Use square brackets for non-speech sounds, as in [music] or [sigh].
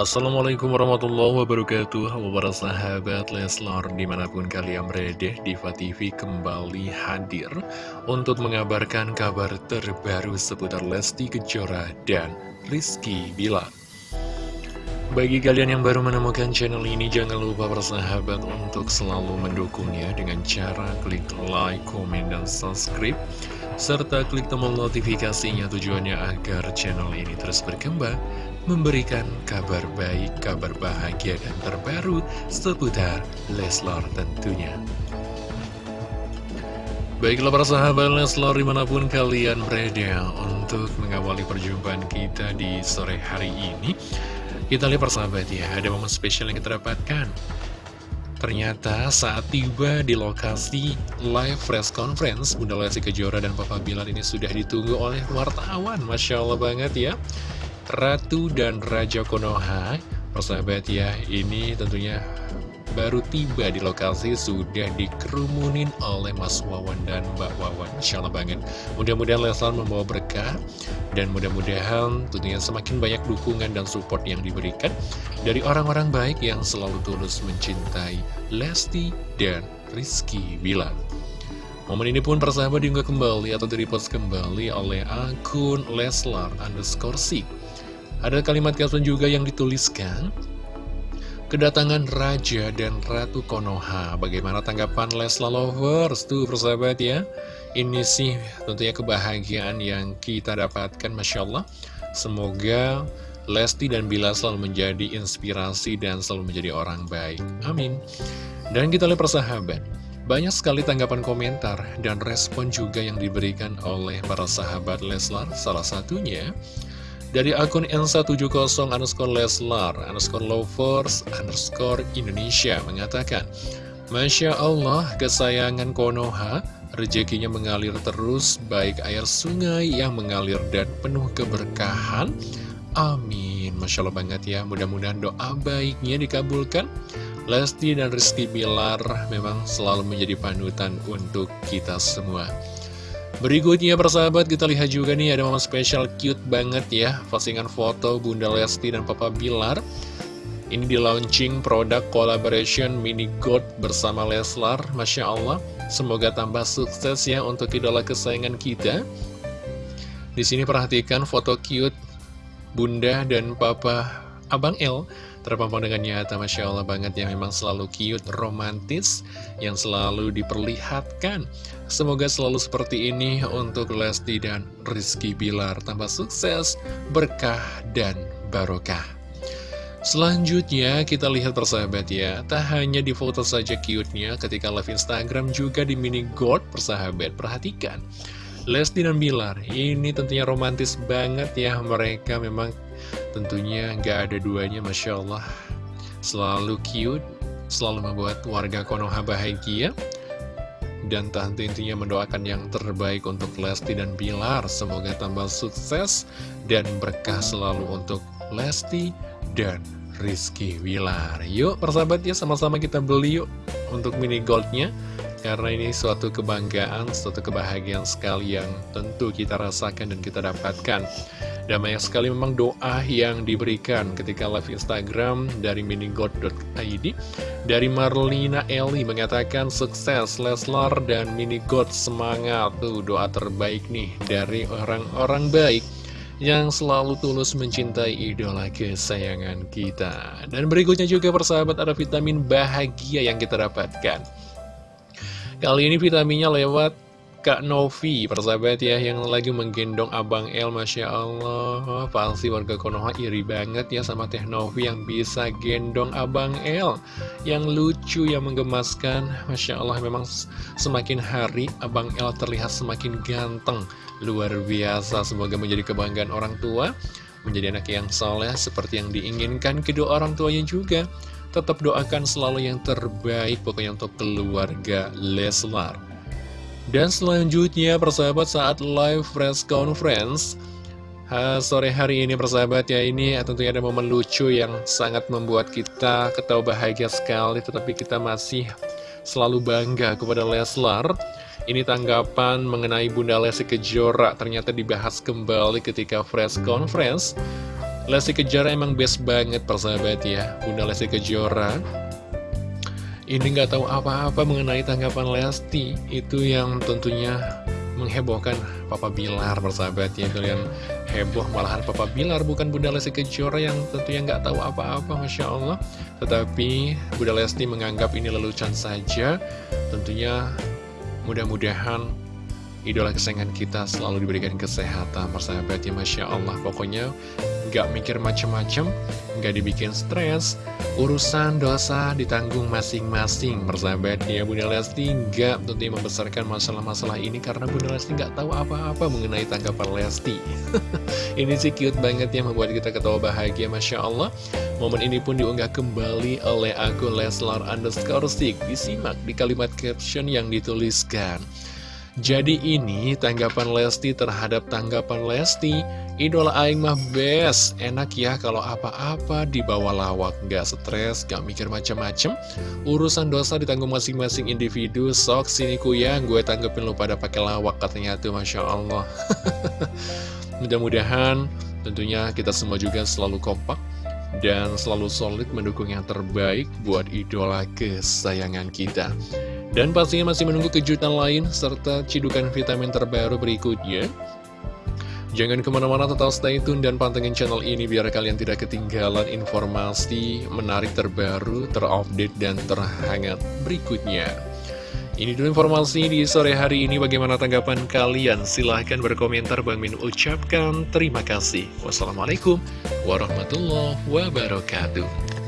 Assalamualaikum warahmatullahi wabarakatuh. Para sahabat Leslar Di mana pun kalian berada Diva TV kembali hadir Untuk mengabarkan kabar terbaru Seputar Lesti Kejora dan Rizky Bilar bagi kalian yang baru menemukan channel ini, jangan lupa bersahabat untuk selalu mendukungnya dengan cara klik like, komen, dan subscribe, serta klik tombol notifikasinya tujuannya agar channel ini terus berkembang, memberikan kabar baik, kabar bahagia, dan terbaru seputar Leslar tentunya. Baiklah para sahabat Leslar di mana pun kalian berada untuk mengawali perjumpaan kita di sore hari ini kita lihat persahabat ya, ada momen spesial yang kita dapatkan. Ternyata saat tiba di lokasi live press conference, Bunda Lesti Kejora dan Papa Bilar ini sudah ditunggu oleh wartawan. Masya Allah banget ya. Ratu dan Raja Konoha, persahabat ya, ini tentunya baru tiba di lokasi sudah dikerumunin oleh Mas Wawan dan Mbak Wawan. Insya Allah banget. Mudah-mudahan Leslar membawa berkah dan mudah-mudahan tentunya semakin banyak dukungan dan support yang diberikan dari orang-orang baik yang selalu tulus mencintai Lesti dan Rizky Bilar Momen ini pun persahabat diunggah kembali atau direpost kembali oleh akun Leslar underscore Ada kalimat caption juga yang dituliskan Kedatangan Raja dan Ratu Konoha. Bagaimana tanggapan Lesla Lovers? Tuh persahabat ya. Ini sih tentunya kebahagiaan yang kita dapatkan Masya Allah. Semoga Lesti dan Bila selalu menjadi inspirasi dan selalu menjadi orang baik. Amin. Dan kita lihat persahabat. Banyak sekali tanggapan komentar dan respon juga yang diberikan oleh para sahabat Leslar. Salah satunya dari akun N170 underscore Leslar underscore Lovers underscore Indonesia mengatakan Masya Allah kesayangan Konoha. Rezekinya mengalir terus baik air sungai yang mengalir dan penuh keberkahan. Amin. Masya Allah banget ya mudah-mudahan doa baiknya dikabulkan. Lesti dan Rizky Bilar memang selalu menjadi panutan untuk kita semua Berikutnya persahabat kita lihat juga nih ada momen spesial cute banget ya. Postingan foto Bunda Lesti dan Papa Bilar. Ini di launching produk collaboration Mini God bersama Leslar. Masya Allah Semoga tambah sukses ya untuk idola kesayangan kita. Di sini perhatikan foto cute Bunda dan Papa Abang L terpampang dengan nyata Masya Allah banget yang memang selalu cute, romantis yang selalu diperlihatkan. Semoga selalu seperti ini untuk Lesti dan Rizky Bilar. Tambah sukses, berkah, dan barokah. Selanjutnya kita lihat persahabat ya. Tak hanya di foto saja cute-nya ketika live Instagram juga di mini gold persahabat. Perhatikan Lesti dan Bilar ini tentunya romantis banget ya. Mereka memang Tentunya nggak ada duanya Masya Allah. Selalu cute Selalu membuat warga Konoha bahagia. Dan tante intinya mendoakan yang terbaik untuk Lesti dan Bilar. Semoga tambah sukses dan berkah selalu untuk Lesti dan Rizky Wilar Yuk persahabat ya sama-sama kita beli yuk untuk mini goldnya. Karena ini suatu kebanggaan, suatu kebahagiaan sekali yang tentu kita rasakan dan kita dapatkan dan banyak sekali memang doa yang diberikan ketika live Instagram dari minigod.id Dari Marlina Eli mengatakan sukses Leslar dan minigod semangat. Tuh doa terbaik nih dari orang-orang baik yang selalu tulus mencintai idola kesayangan kita. Dan berikutnya juga persahabat ada vitamin bahagia yang kita dapatkan. Kali ini vitaminnya lewat Kak Novi, persahabat ya, yang lagi menggendong Abang El, Masya Allah. Pasti warga Konoha iri banget ya sama Teh Novi yang bisa gendong Abang El. Yang lucu, yang menggemaskan. Masya Allah, memang semakin hari Abang El terlihat semakin ganteng. Luar biasa, semoga menjadi kebanggaan orang tua. Menjadi anak yang soleh seperti yang diinginkan kedua orang tuanya juga. Tetap doakan selalu yang terbaik pokoknya untuk keluarga Leslar. Dan selanjutnya persahabat saat live press conference ha, Sore hari ini persahabat ya ini tentunya ada momen lucu yang sangat membuat kita ketawa bahagia sekali Tetapi kita masih selalu bangga kepada Leslar. Ini tanggapan mengenai Bunda Lesti Kejora ternyata dibahas kembali ketika press conference. Lesti Kejora emang best banget persahabat ya Bunda Lesti Kejora Ini nggak tahu apa-apa mengenai tanggapan Lesti. Itu yang tentunya menghebohkan Papa Bilar persahabat ya yang heboh malahan Papa Bilar bukan Bunda Lesti Kejora yang tentunya nggak tahu apa-apa Masya Allah. Tetapi Bunda Lesti menganggap ini lelucon saja. Tentunya mudah-mudahan idola kesayangan kita selalu diberikan kesehatan persahabat ya Masya Allah. Pokoknya gak mikir macem-macem gak dibikin stres urusan dosa ditanggung masing-masing. Persahabat ya Bunda Lesti gak tentunya membesarkan masalah-masalah ini karena Bunda Lesti gak tahu apa-apa mengenai tanggapan Lesti. [laughs] Ini sih cute banget ya membuat kita ketawa bahagia Masya Allah. Momen ini pun diunggah kembali oleh akun Leslar underscore stick disimak di kalimat caption yang dituliskan jadi ini tanggapan Lesti terhadap tanggapan Lesti. Idola Aing mah best Enak ya kalau apa-apa dibawa lawak. Gak stres, gak mikir macam-macam Urusan dosa ditanggung masing-masing individu. Sok sini kuyang gue tanggepin lu pada pakai lawak katanya tuh Masya Allah. [laughs] Mudah-mudahan tentunya kita semua juga selalu kompak dan selalu solid mendukung yang terbaik buat idola kesayangan kita. Dan pastinya masih menunggu kejutan lain serta cidukan vitamin terbaru berikutnya. Jangan ke mana-mana tetap stay tune dan pantengin channel ini biar kalian tidak ketinggalan informasi menarik terbaru, terupdate, dan terhangat berikutnya. Ini dulu informasi di sore hari ini. Bagaimana tanggapan kalian? Silahkan berkomentar. Bang Min ucapkan terima kasih. Wassalamualaikum warahmatullahi wabarakatuh.